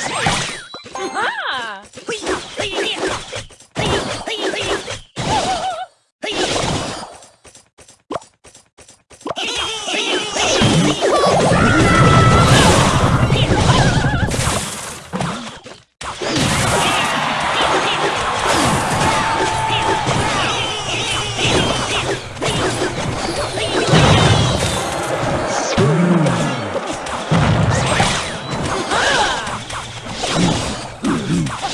Showtime! Showtime!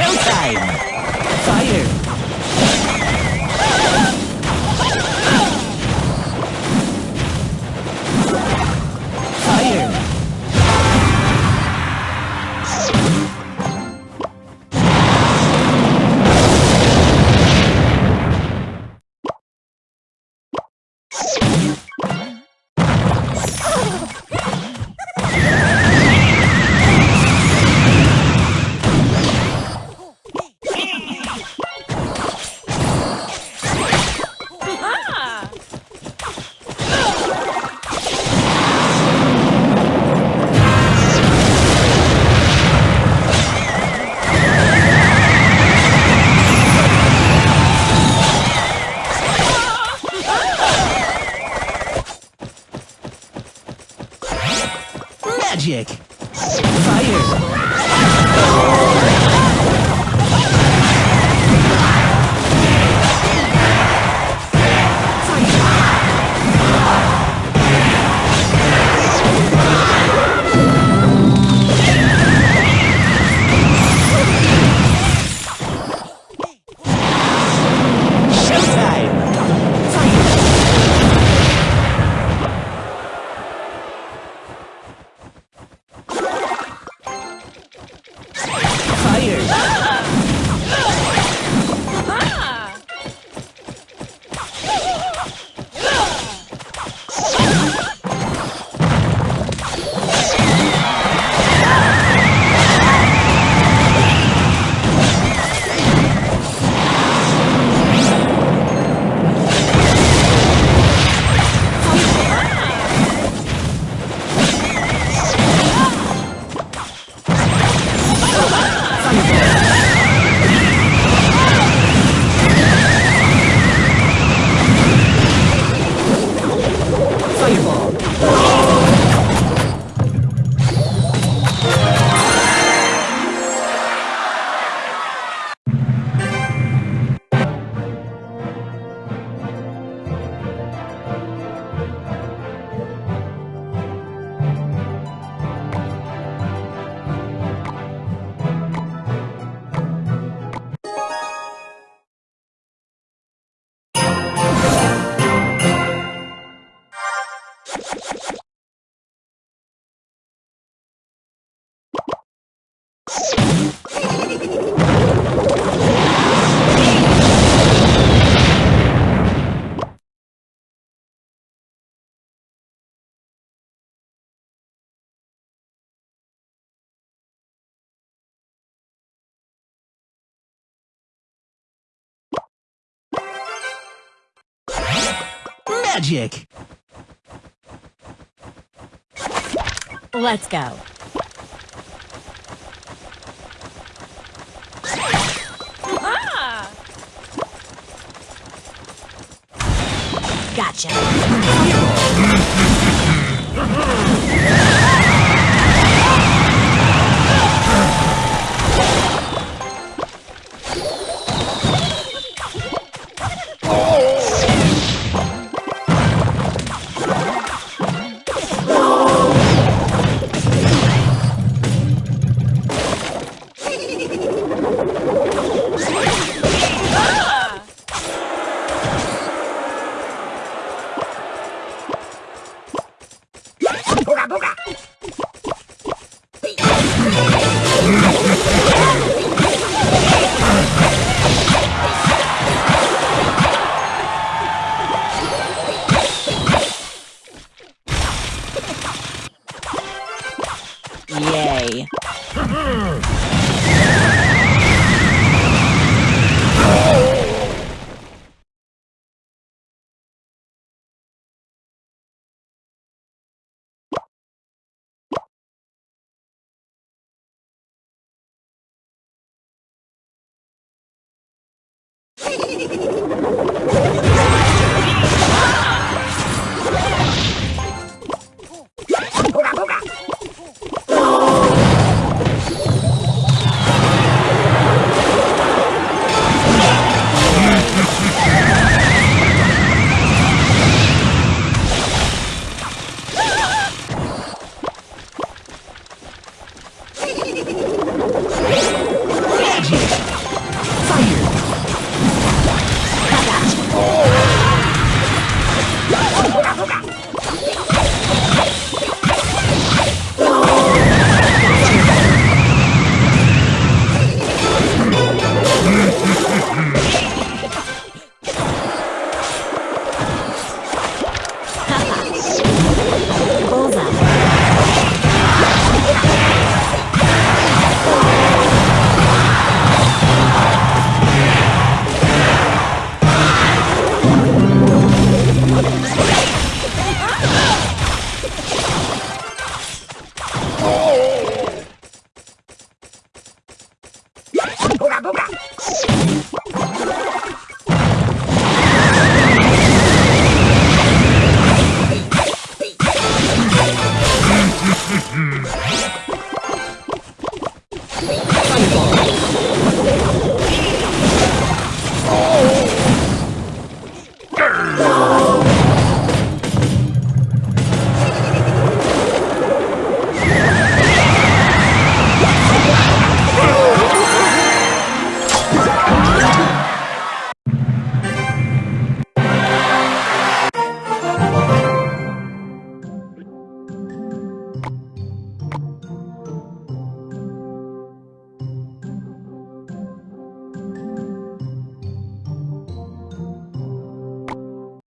Showtime! Fire! Magic! Let's go. Ah! Gotcha.